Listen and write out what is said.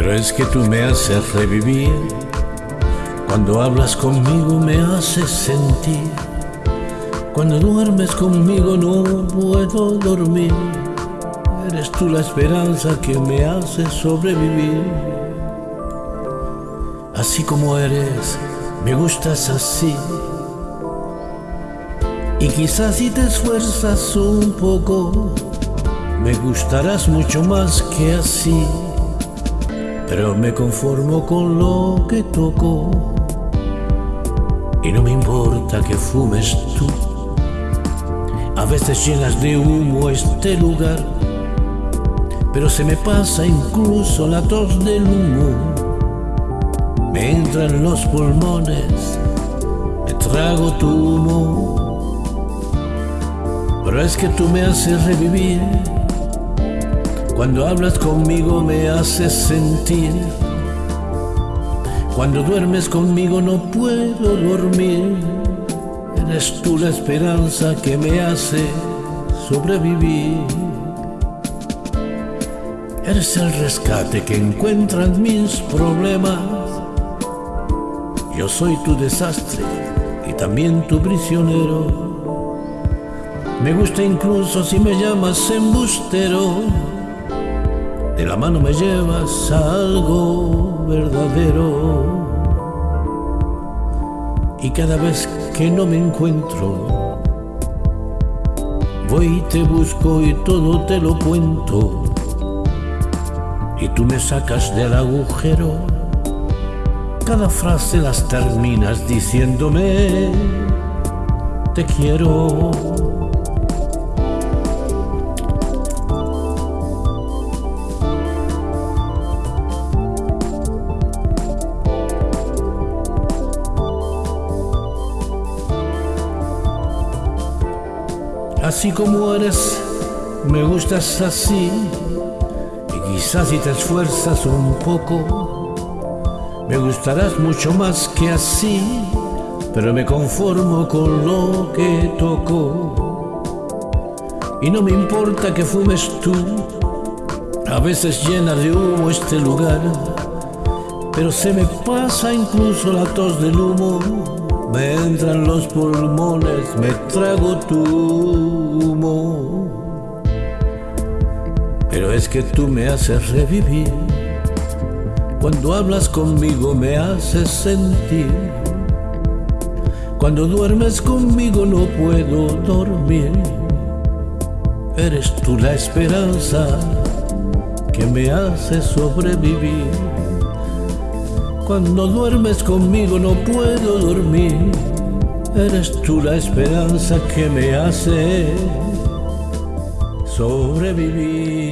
Pero es que tú me haces revivir. Cuando hablas conmigo me haces sentir. Cuando duermes conmigo no puedo dormir. Eres tú la esperanza que me hace sobrevivir. Así como eres, me gustas así. Y quizás si te esfuerzas un poco, me gustarás mucho más que así. Pero me conformo con lo que toco. Y no me importa que fumes tú. A veces llenas de humo este lugar, pero se me pasa incluso la tos del humo. Me entra en los pulmones, me trago tu humo pero es que tú me haces revivir. Cuando hablas conmigo me haces sentir. Cuando duermes conmigo no puedo dormir. Eres tú la esperanza que me hace sobrevivir. Eres el rescate que encuentran mis problemas. Yo soy tu desastre y también tu prisionero. Me gusta incluso si me llamas embustero. De la mano me llevas a algo verdadero. Y cada vez que no me encuentro, voy y te busco y todo te lo cuento. Y tú me sacas del agujero. Cada frase las terminas diciéndome, te quiero. Así como eres, me gustas así. Y quizás si te esfuerzas un poco, me gustarás mucho más que así. Pero me conformo con lo que toco. Y no me importa que fumes tú. A veces llena de humo este lugar. Pero se me pasa incluso la tos del humo me entran los pulmones, me trago tu humo. Pero es que tú me haces revivir. Cuando hablas conmigo me haces sentir. Cuando duermes conmigo no puedo dormir. Eres tú la esperanza que me hace sobrevivir. Cuando duermes conmigo no puedo dormir. Eres tú la esperanza que me hace sobrevivir.